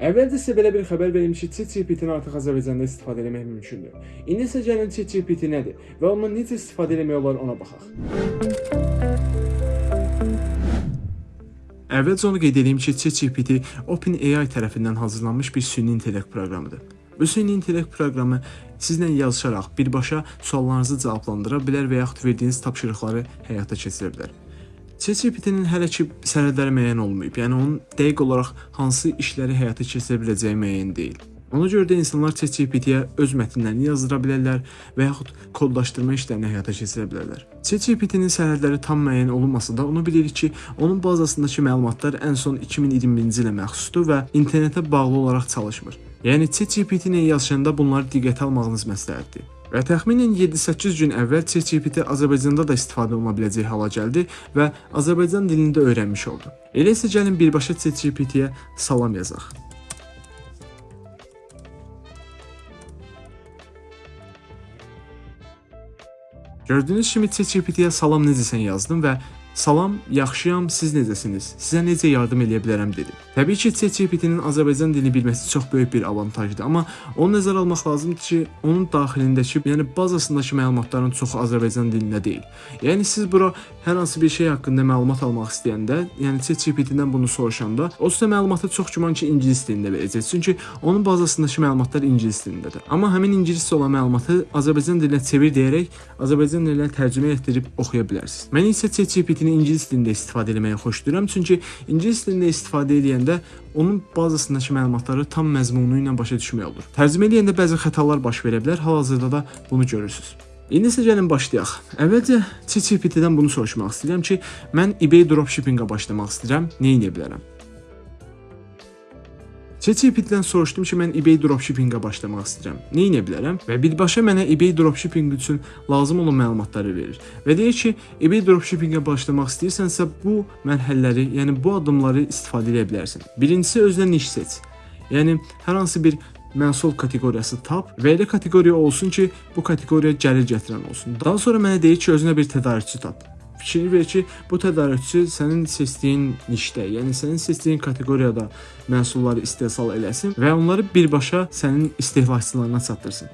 Əvvəlcə sizə belə bir xəbər verim ki, ChatGPT-ni artıq Azərbaycanda istifadə etmək mümkündür. İndi isə gəlin ChatGPT nədir və ondan necə istifadə etmək olar ona baxaq. Əvvəlcə onu qeyd edeyim ki, ChatGPT OpenAI tərəfindən hazırlanmış bir süni intellekt proqramıdır. Bu süni intellekt proqramı sizlə yazışaraq birbaşa suallarınızı cavablandıra bilər və yaxud verdiyiniz tapşırıqları həyata keçirə bilər. ChatGPT-nin hələ ki sərhədləri müəyyən olmayıb. Yəni onun dəqiq olaraq hansı işləri həyata keçirə biləcəyi müəyyən deyil. Ona görə də insanlar ChatGPT-yə öz mətnlərini yazdıra bilərlər və yaxud kodlaşdırma işlərini həyata keçirə bilərlər. ChatGPT-nin sərhədləri tam müəyyən olunmasa da, onu bilirik ki, onun bazasındakı məlumatlar ən son 2021-ci ilə məxsusdur və internetə bağlı olaraq çalışmır. Yəni ChatGPT ilə yazışanda bunları diqqətə almağınız məsləhətdir. Və təxminən 7-8 gün əvvəl ChatGPT Azərbaycanda da istifadə oluna biləcək hala gəldi və Azərbaycan dilini də öyrənmiş oldu. Elə isə gəlin birbaşa ChatGPT-yə salam yazaq. Gördüyünüz kimi ChatGPT-yə salam necəsən yazdım və Salam, yaxşıyam, siz necəsiniz? Sizə necə yardım edə bilərəm dedi. Təbii ki, ChatGPT-nin Azərbaycan dilini bilməsi çox böyük bir avantajdır, amma onu nəzərə almaq lazımdır ki, onun daxilindəki, yəni bazasındakı məlumatların çoxu Azərbaycan dilində deyil. Yəni siz bura hər hansı bir şey haqqında məlumat almaq istəyəndə, yəni ChatGPT-dən bunu soruşanda, o sizə məlumatı çox güman ki, ingilis dilində verəcək. Çünki onun bazasındakı məlumatlar ingilis dilindədir. Amma həmin ingiliscə olan məlumatı Azərbaycan dilinə çevir deyərək Azərbaycan dilinə tərcümə etdirib oxuya bilərsiniz. Mən isə ChatGPT-ni ingilis dilində istifadə etməyi xoşlayıram, çünki ingilis dilində istifadə edəndə onun bazasındakı məlumatları tam məzmunu ilə başa düşmək olur. Tərcümə edəndə bəzi xətalar baş verə bilər, hal-hazırda da bunu görürsüz. İndi isə gəlin başlayaq. Əvvəlcə ChatGPT-dən bunu soruşmaq istəyirəm ki, mən eBay dropshippinqə başlamaq istəyirəm, nə edə bilərəm? ChatGPT-dən soruşdum ki, mən eBay dropshippinqə başlamaq istəyirəm. Nə edə bilərəm? Və birbaşa mənə eBay dropshippinq üçün lazım olan məlumatları verir. Və deyir ki, eBay dropshippinqə başlamaq istəyirsənsə, bu mərhələləri, yəni bu addımları istifadə edə bilərsən. Birincisi özünə niş seç. Yəni hər hansı bir məhsul kateqoriyası tap və elə kateqoriya olsun ki, bu kateqoriyaya gəlir gətirən olsun. Daha sonra mənə deyir ki, özünə bir tədarükçü tap fikir ver ki, bu tədarükçü sənin seçdiyin nişdə, yəni sənin seçdiyin kateqoriyada məhsulları istehsal eləsin və onları birbaşa sənin istehlakçılarına çatdırsın.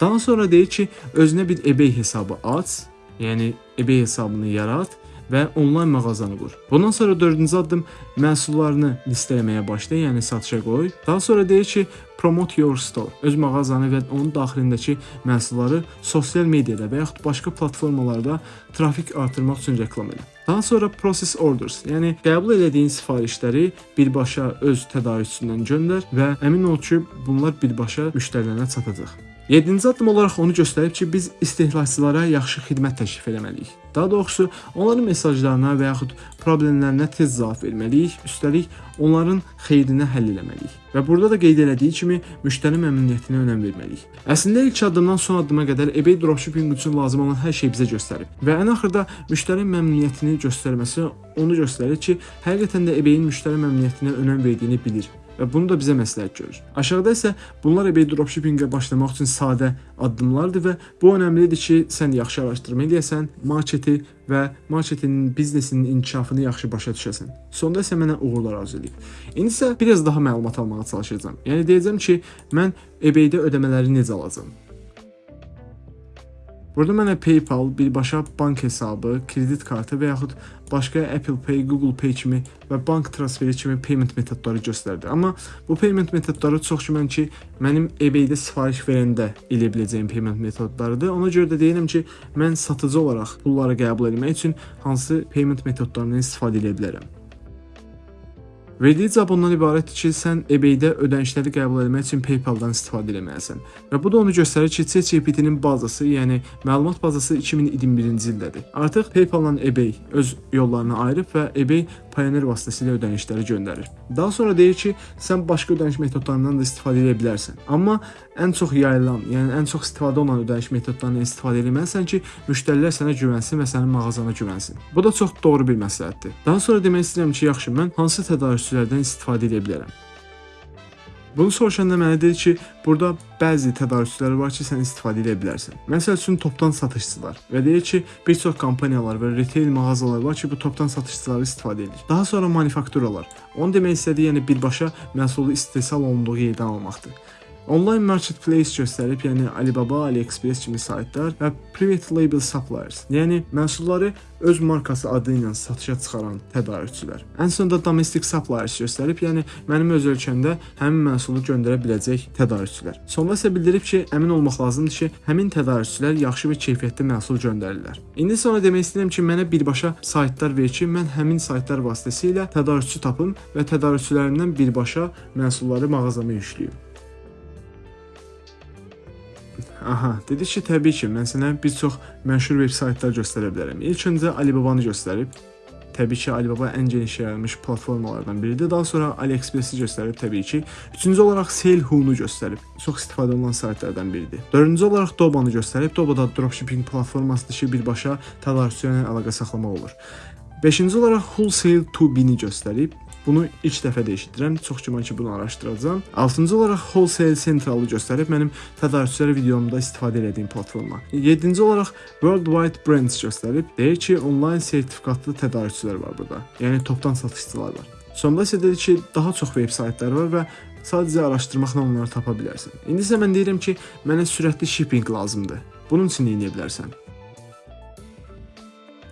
Daha sonra deyir ki, özünə bir eBay hesabı aç, yəni eBay hesabını yarat və onlayn mağazanı qur. Bundan sonra 4-cü addım məhsullarını listələməyə başla, yəni satışa qoy. Daha sonra deyir ki, promote your store. Öz mağazanı və onun daxilindəki məhsulları sosial mediada və yaxud başqa platformalarda trafik artırmaq üçün reklam elə. Daha sonra process orders, yəni qəbul elədiyin sifarişləri birbaşa öz tədarükçüsündən göndər və əmin ol ki, bunlar birbaşa müştərilərinə çatacaq. 7-ci addım olaraq onu göstərib ki, biz istehlakçılara yaxşı xidmət təklif etməliyik. Daha doğrusu, onların mesajlarına və yaxud problemlərinə tez cavab verməliyik, üstəlik onların xeyrinə həll etməliyik. Və burada da qeyd elədiyi kimi müştəri məmnuniyyətinə önəm verməliyik. Əslində ilk addımdan son addıma qədər eBay dropshipping üçün lazım olan hər şey bizə göstərib. Və ən axırda müştəri məmnuniyyətini göstərməsi onu göstərir ki, həqiqətən də eBay-in müştəri məmnuniyyətinə önəm verdiyini bilir və bunu da bizə məsləhət görür. Aşağıda isə bunlar eBay dropshippingə başlamaq üçün sadə addımlardır və bu önəmlidir ki, sən yaxşı araşdırma edəsən, marketi və marketin biznesinin inkişafını yaxşı başa düşəsən. Sonda isə mənə uğurlar arzu edib. İndi isə biraz daha məlumat almağa çalışacağam. Yəni deyəcəm ki, mən eBay-də ödəmələri necə alacağam? Burada mənə PayPal, birbaşa bank hesabı, kredit kartı və yaxud başqa Apple Pay, Google Pay kimi və bank transferi kimi payment metodları göstərdi. Amma bu payment metodları çox güman ki, mənim eBay-də sifariş verəndə elə biləcəyim payment metodlarıdır. Ona görə də deyirəm ki, mən satıcı olaraq pulları qəbul etmək üçün hansı payment metodlarından istifadə edə bilərəm. Verdiyi cavab ondan ibarətdir ki, sən eBay-də ödənişləri qəbul etmək üçün PayPal-dan istifadə etməlisən. Və bu da onu göstərir ki, ChatGPT-nin bazası, yəni məlumat bazası 2021-ci ildədir. Artıq PayPal-la eBay öz yollarını ayırıb və eBay Payoneer vasitəsilə ödənişləri göndərir. Daha sonra deyir ki, sən başqa ödəniş metodlarından da istifadə edə bilərsən. Amma ən çox yayılan, yəni ən çox istifadə olunan ödəniş metodlarından istifadə etməlisən ki, müştərilər sənə güvənsin və sənin mağazana güvənsin. Bu da çox doğru bir məsləhətdir. Daha sonra demək istəyirəm ki, yaxşı, mən hansı tədarükçülərdən istifadə edə bilərəm? Bunu soruşanda mənə dedi ki, burada bəzi tədarükçülər var ki, sən istifadə edə bilərsən. Məsəl üçün topdan satışçılar və deyir ki, bir çox kompaniyalar və retail mağazalar var ki, bu topdan satışçıları istifadə edir. Daha sonra manufakturalar. Onu demək istədiyi, yəni birbaşa məhsulu istehsal olunduğu yerdən almaqdır. Online marketplace göstərib, yəni Alibaba, AliExpress kimi saytlar və private label suppliers, yəni məhsulları öz markası adı ilə satışa çıxaran tədarükçülər. Ən sonda domestic suppliers göstərib, yəni mənim öz ölkəmdə həmin məhsulu göndərə biləcək tədarükçülər. Sonda isə bildirib ki, əmin olmaq lazımdır ki, həmin tədarükçülər yaxşı və keyfiyyətli məhsul göndərirlər. İndi sonra demək istəyirəm ki, mənə birbaşa saytlar ver ki, mən həmin saytlar vasitəsilə tədarükçü tapım və tədarükçülərimdən birbaşa məhsulları mağazama yükləyim. Aha, dedi ki, təbii ki, mən sənə bir çox məşhur veb-saytlar göstərə bilərəm. İlk öncə Alibabanı göstərib. Təbii ki, Alibaba ən geniş yayılmış platformalardan biridir. Daha sonra AliExpress-i göstərib təbii ki. Üçüncü olaraq Salehu-nu göstərib. Çox istifadə olunan saytlardan biridir. Dördüncü olaraq Doba-nı göstərib. Doba da dropshipping platformasıdır ki, birbaşa tədarükçü ilə əlaqə saxlamaq olur. Beşinci olaraq Wholesale to B-ni göstərib. Bunu ilk dəfə də eşidirəm. Çox güman ki, bunu araşdıracağam. 6-cı olaraq Wholesale Central-ı göstərib mənim tədarükçülər videomda istifadə etdiyim platforma. 7-ci olaraq Worldwide Brands göstərib. Deyir ki, onlayn sertifikatlı tədarükçülər var burada. Yəni topdan satışçılar var. Sonda isə dedi ki, daha çox veb saytlar var və sadəcə araşdırmaqla onları tapa bilərsən. İndi isə mən deyirəm ki, mənə sürətli shipping lazımdır. Bunun üçün nə edə bilərsən?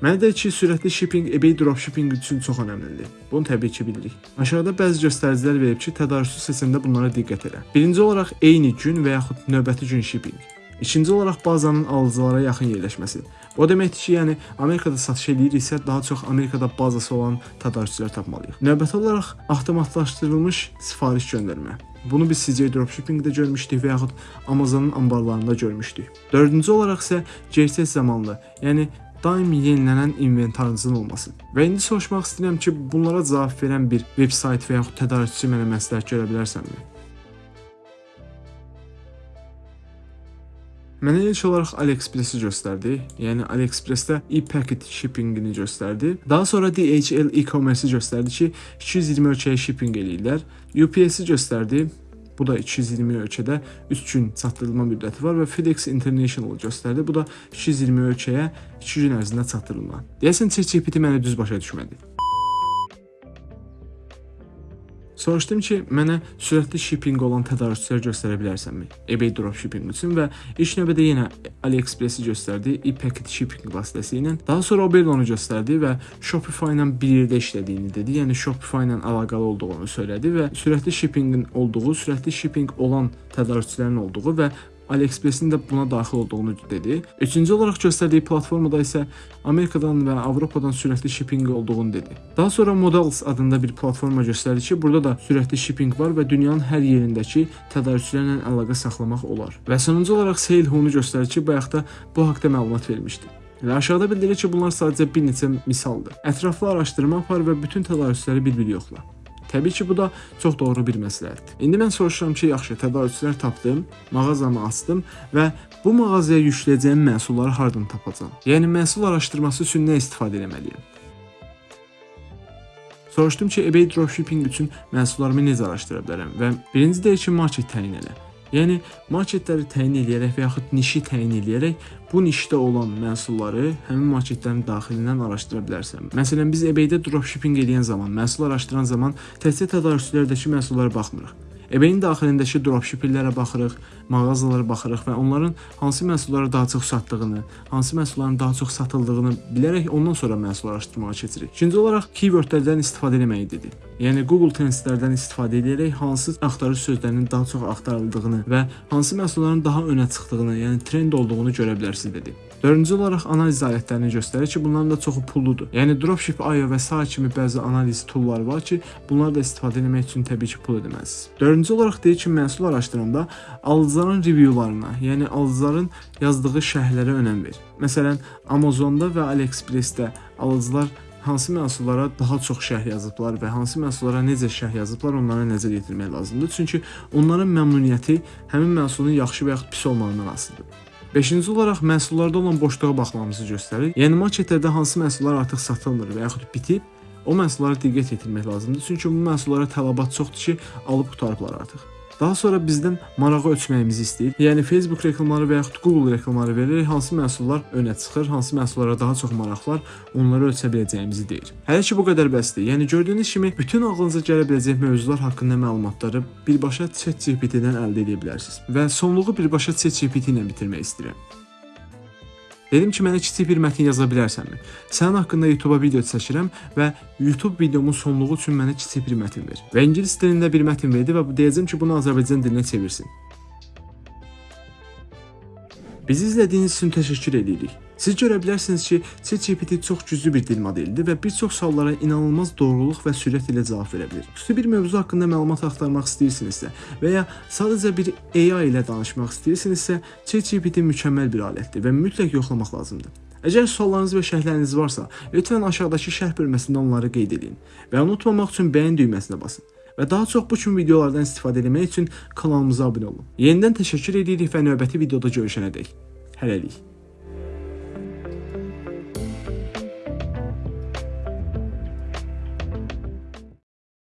Mənə də ki, sürətli shipping eBay dropshipping üçün çox əhəmiylidir. Bunu təbii ki, bilirik. Aşağıda bəzi göstəricilər verib ki, tədarükçü seçəndə bunlara diqqət elə. Birinci olaraq eyni gün və yaxud növbəti gün shipping. İkinci olaraq bazanın alıcılara yaxın yerləşməsi. O deməkdir ki, yəni Amerikada satış ediriksə, daha çox Amerikada bazası olan tədarükçülər tapmalıyıq. Növbəti olaraq avtomatlaşdırılmış sifariş göndərmə. Bunu biz CJ Dropshipping-də görmüşdük və yaxud Amazonun anbarlarında görmüşdük. Dördüncü olaraq isə gerçək zamanlı, yəni daim yenilənən inventarınızın olması. Və indi soruşmaq istəyirəm ki, bunlara cavab verən bir veb-sayt və yaxud tədarükçü mənə məsləhət görə bilərsənmi? Mənə ilk olaraq AliExpress-i göstərdi. Yəni AliExpress-də e-packet shipping-ini göstərdi. Daha sonra DHL e-commerce-i göstərdi ki, 220 ölkəyə shipping eləyirlər. UPS-i göstərdi. Bu da 220 ölkədə 3 gün çatdırılma müddəti var və FedEx International göstərdi. Bu da 220 ölkəyə 2 gün ərzində çatdırılma. Deyəsən ChatGPT mənə düz başa düşmədi. Soruşdum ki, mənə sürətli shipping olan tədarükçülər göstərə bilərsənmi? eBay dropshipping üçün və ilk növbədə yenə AliExpress-i göstərdi, e-packet shipping vasitəsilə. Daha sonra Obelonu göstərdi və Shopify ilə bir yerdə işlədiyini dedi. Yəni Shopify ilə əlaqəli olduğunu söylədi və sürətli shippingin olduğu, sürətli shipping olan tədarükçülərin olduğu və AliExpress-in də buna daxil olduğunu dedi. Üçüncü olaraq göstərdiyi platformada isə Amerikadan və Avropadan sürətli shipping olduğunu dedi. Daha sonra Models adında bir platforma göstərdi ki, burada da sürətli shipping var və dünyanın hər yerindəki tədarükçülərlə əlaqə saxlamaq olar. Və sonuncu olaraq Salehu-nu göstərdi ki, bayaqda bu haqqda məlumat vermişdi. Və aşağıda bildirir ki, bunlar sadəcə bir neçə misaldır. Ətraflı araşdırma apar və bütün tədarükçüləri bir-bir yoxla. Təbii ki, bu da çox doğru bir məsləhətdir. İndi mən soruşuram ki, yaxşı, tədarükçülər tapdım, mağazamı açdım və bu mağazaya yükləyəcəyim məhsulları hardan tapacağam? Yəni məhsul araşdırması üçün nə istifadə etməliyəm? Soruşdum ki, eBay dropshipping üçün məhsullarımı necə araşdıra bilərəm və birinci deyir ki, market təyin elə. Yəni marketləri təyin edərək və yaxud nişi təyin edərək bu nişdə olan məhsulları həmin marketlərin daxilindən araşdıra bilərsən. Məsələn, biz eBay-də dropshipping edən zaman, məhsul araşdıran zaman təkcə tədarükçülərdəki məhsullara baxmırıq. Ebeyin daxilindəki dropshipperlərə baxırıq, mağazalara baxırıq və onların hansı məhsulları daha çox satdığını, hansı məhsulların daha çox satıldığını bilərək ondan sonra məhsul araşdırmağa keçirik. İkinci olaraq keywordlərdən istifadə etməyi dedi. Yəni Google Trendslərdən istifadə edərək hansı axtarış sözlərinin daha çox axtarıldığını və hansı məhsulların daha önə çıxdığını, yəni trend olduğunu görə bilərsiniz dedi. Dördüncü olaraq analiz alətlərini göstərir ki, bunların da çoxu pulludur. Yəni Dropship.io və sair kimi bəzi analiz toolları var ki, bunları da istifadə etmək üçün təbii ki, pul ödəməlisiniz. Dördüncü olaraq deyir ki, məhsul araşdıranda alıcıların reviewlarına, yəni alıcıların yazdığı şərhlərə önəm ver. Məsələn, Amazonda və AliExpress-də alıcılar hansı məhsullara daha çox şərh yazıblar və hansı məhsullara necə şərh yazıblar, onlara nəzər yetirmək lazımdır. Çünki onların məmnuniyyəti həmin məhsulun yaxşı və yaxud pis olmağından asılıdır. Beşinci olaraq məhsullarda olan boşluğa baxmamızı göstərir. Yəni marketlərdə hansı məhsullar artıq satılmır və yaxud bitib, o məhsullara diqqət yetirmək lazımdır. Çünki bu məhsullara tələbat çoxdur ki, alıb qutarıblar artıq. Daha sonra bizdən marağı ölçməyimizi istəyir. Yəni Facebook reklamları və yaxud Google reklamları veririk, hansı məhsullar önə çıxır, hansı məhsullara daha çox maraq var, onları ölçə biləcəyimizi deyir. Hələ ki bu qədər bəsdir. Yəni gördüyünüz kimi bütün ağlınıza gələ biləcək mövzular haqqında məlumatları birbaşa ChatGPT-dən əldə edə bilərsiniz. Və sonluğu birbaşa ChatGPT ilə bitirmək istəyirəm. Dedim ki, mənə kiçik bir mətin yaza bilərsənmi? Sənin haqqında YouTube-a video çəkirəm və YouTube videomun sonluğu üçün mənə kiçik bir mətin ver. Və ingilis dilində bir mətin verdi və deyəcəm ki, bunu Azərbaycan dilinə çevirsin. Bizi izlədiyiniz üçün təşəkkür edirik. Siz görə bilərsiniz ki, ChatGPT çox güclü bir dil modelidir və bir çox suallara inanılmaz doğruluq və sürət ilə cavab verə bilir. Xüsusi bir mövzu haqqında məlumat axtarmaq istəyirsinizsə və ya sadəcə bir AI ilə danışmaq istəyirsinizsə, ChatGPT mükəmməl bir alətdir və mütləq yoxlamaq lazımdır. Əgər suallarınız və şərhləriniz varsa, lütfən aşağıdakı şərh bölməsində onları qeyd edin və unutmamaq üçün bəyən düyməsinə basın və daha çox bu kimi videolardan istifadə etmək üçün kanalımıza abunə olun. Yenidən təşəkkür edirik və növbəti videoda görüşənədək. Hələlik.